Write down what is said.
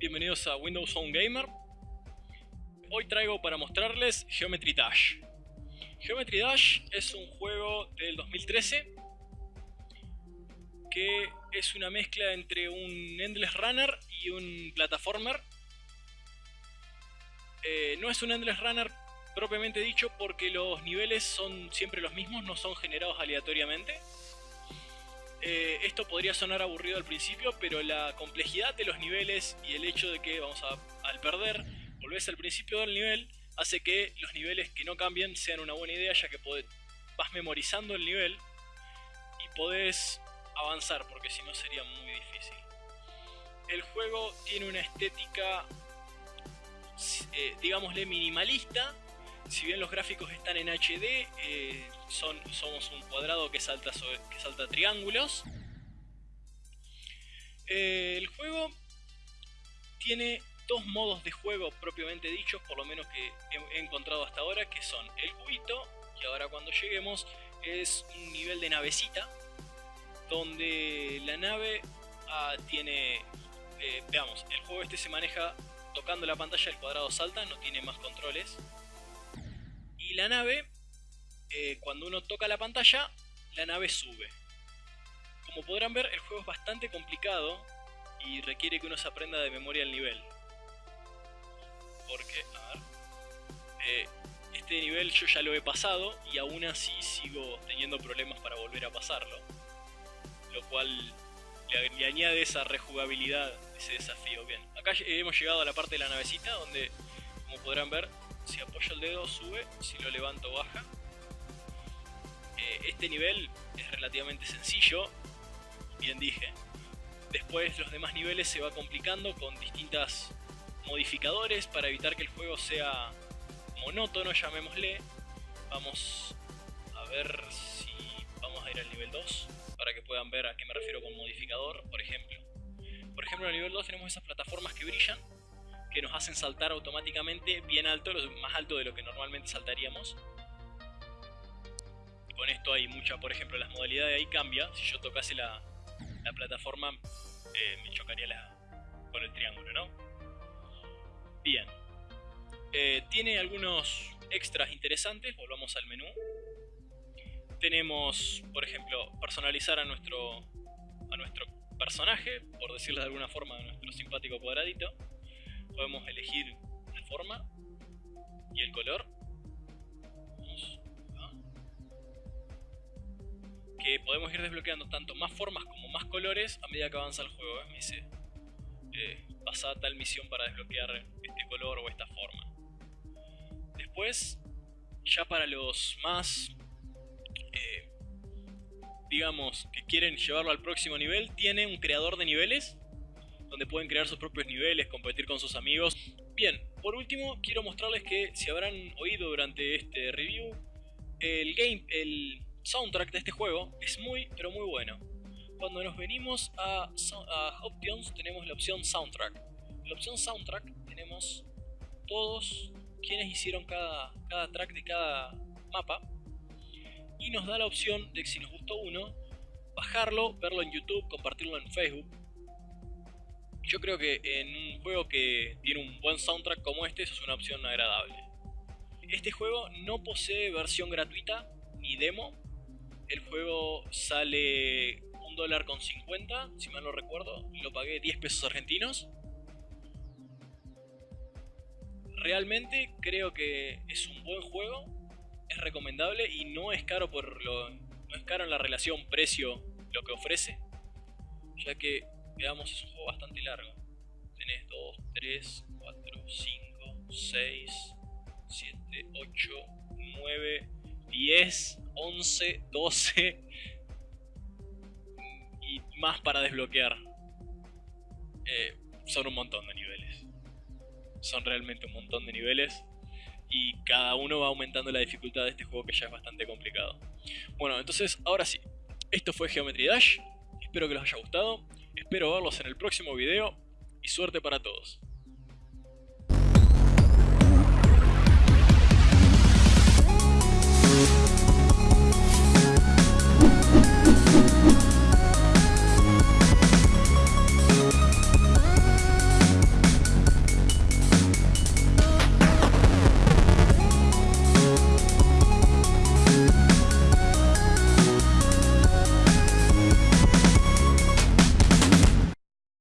Bienvenidos a Windows Phone Gamer. Hoy traigo para mostrarles Geometry Dash. Geometry Dash es un juego del 2013 que es una mezcla entre un Endless Runner y un Plataformer. Eh, no es un Endless Runner propiamente dicho porque los niveles son siempre los mismos, no son generados aleatoriamente. Eh, esto podría sonar aburrido al principio, pero la complejidad de los niveles y el hecho de que vamos a, al perder, volvés al principio del nivel, hace que los niveles que no cambien sean una buena idea, ya que vas memorizando el nivel y podés avanzar, porque si no sería muy difícil. El juego tiene una estética, eh, digámosle, minimalista, si bien los gráficos están en HD, eh, son, somos un cuadrado que salta, que salta triángulos. Eh, el juego tiene dos modos de juego propiamente dichos, por lo menos que he, encontrado hasta ahora, que son el cubito, y ahora cuando lleguemos es un nivel de navecita, donde la nave ah, tiene, eh, veamos, el juego este se maneja tocando la pantalla, el cuadrado salta, no tiene más controles. La nave eh, cuando uno toca la pantalla, la nave sube. Como podrán ver, el juego es bastante complicado y requiere que uno se aprenda de memoria el nivel. Porque, a ver, eh, este nivel yo ya lo he pasado y aún así sigo teniendo problemas para volver a pasarlo. Lo cual le, le añade esa rejugabilidad, ese desafío. Bien, acá hemos llegado a la parte de la navecita donde, como podrán ver, si apoyo el dedo sube, si lo levanto baja este nivel es relativamente sencillo, bien dije. Después los demás niveles se va complicando con distintos modificadores para evitar que el juego sea monótono, llamémosle. Vamos a ver si vamos a ir al nivel 2 para que puedan ver a qué me refiero con modificador, por ejemplo. Por ejemplo, en el nivel 2 tenemos esas plataformas que brillan, que nos hacen saltar automáticamente bien alto, más alto de lo que normalmente saltaríamos con esto hay mucha, por ejemplo, las modalidades ahí cambia. Si yo tocase la, plataforma, eh, me chocaría la, con el triángulo, ¿no? Bien. Eh, tiene algunos extras interesantes, volvamos al menú. Tenemos, por ejemplo, personalizar a nuestro, a nuestro personaje, por decirlo de alguna forma, a nuestro simpático cuadradito. Podemos elegir la forma y el color que podemos ir desbloqueando tanto más formas como más colores a medida que avanza el juego. ¿eh? Me dice, eh, pasa tal misión para desbloquear este color o esta forma. Después, ya para los más, eh, digamos, que quieren llevarlo al próximo nivel, tiene un creador de niveles, donde pueden crear sus propios niveles, competir con sus amigos. Bien, por último, quiero mostrarles que, si habrán oído durante este review, el game, el soundtrack de este juego es muy, pero muy bueno. Cuando nos venimos a, Options tenemos la opción Soundtrack. En la opción Soundtrack tenemos todos quienes hicieron cada, cada track de cada mapa. Y nos da la opción de que si nos gustó uno, bajarlo, verlo en YouTube, compartirlo en Facebook. Yo creo que en un juego que tiene un buen soundtrack como este, eso es una opción agradable. Este juego no posee versión gratuita ni demo, el juego sale un dólar con 50, si mal no recuerdo. Lo pagué 10 pesos argentinos. Realmente creo que es un buen juego. Es recomendable y no es caro por lo. No es caro en la relación precio lo que ofrece. Ya que, veamos, es un juego bastante largo. Tenés 2, 3, 4, 5, 6, 7, 8, 9, 10, 11, 12 y más para desbloquear. Eh, son un montón de niveles. Son realmente un montón de niveles. Y cada uno va aumentando la dificultad de este juego que ya es bastante complicado. Bueno, entonces ahora sí. Esto fue Geometry Dash. Espero que les haya gustado. Espero verlos en el próximo video. Y suerte para todos.